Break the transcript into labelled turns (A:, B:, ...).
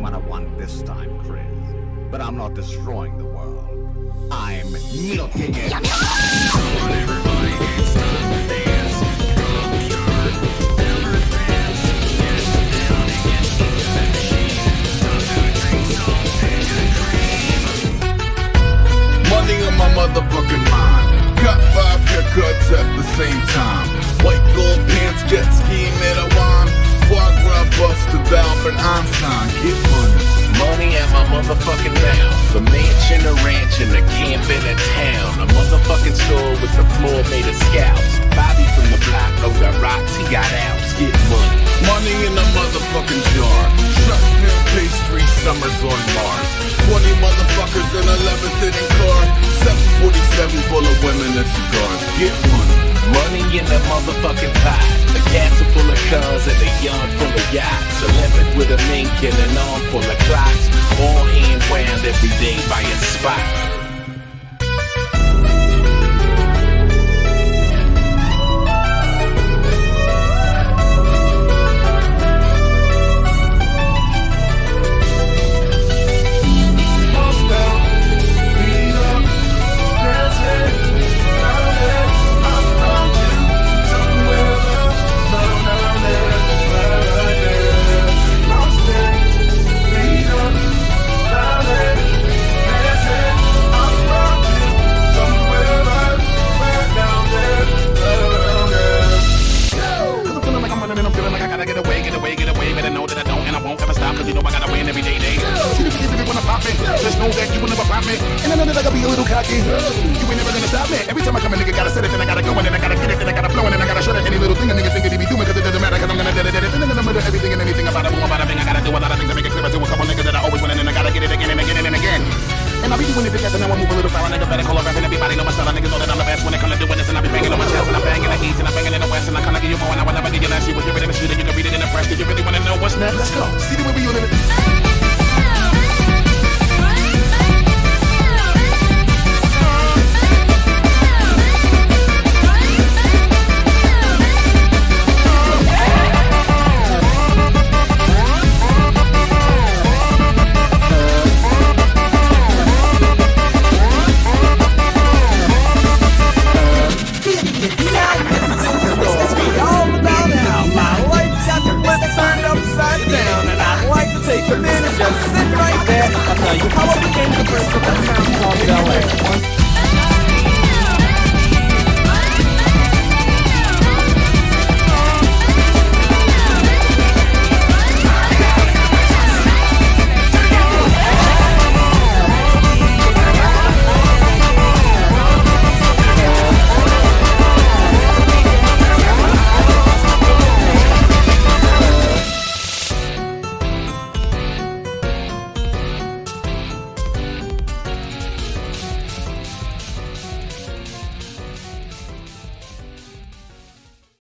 A: what I want this time, Chris. But I'm not destroying the world. I'm milking it.
B: Money on my motherfucking mind. Got five haircuts at the same time. White gold pants,
C: and a camp in a town. A motherfucking store with the floor made of scalps. Bobby from the block, oh, no got rocks, he got outs. Get money.
B: Money in a motherfucking jar. Truck Shotgun pastry, summers on Mars. 20 motherfuckers in a levitating car. 747 full of women and cigars. Get money.
C: Money in a motherfucking pot. A castle full of cars and a yard full of yachts. A lemon with a mink and an arm full of clocks. All hand wound every day by a spot.
D: Big when I pop it. Just know that you will never pop me. And I know that I gotta be a little cocky. You ain't never gonna stop me. Every time I come a nigga gotta set it, then I gotta go, and then I gotta get it, then I gotta flow, and then I gotta shut it. Any little thing a nigga think that he be doing, cause it doesn't matter, cause I'm gonna dead it. And then I'm gonna do everything and anything about it, boom, about a thing. I gotta do a lot of things to make it clear to a couple niggas that I always win, and then I gotta get it again and again and again. And I be doing it because I know I move a little far, nigga better call up and everybody know my style. Niggas know that I'm the best when it come to doing this, and I be banging on my chest, and I'm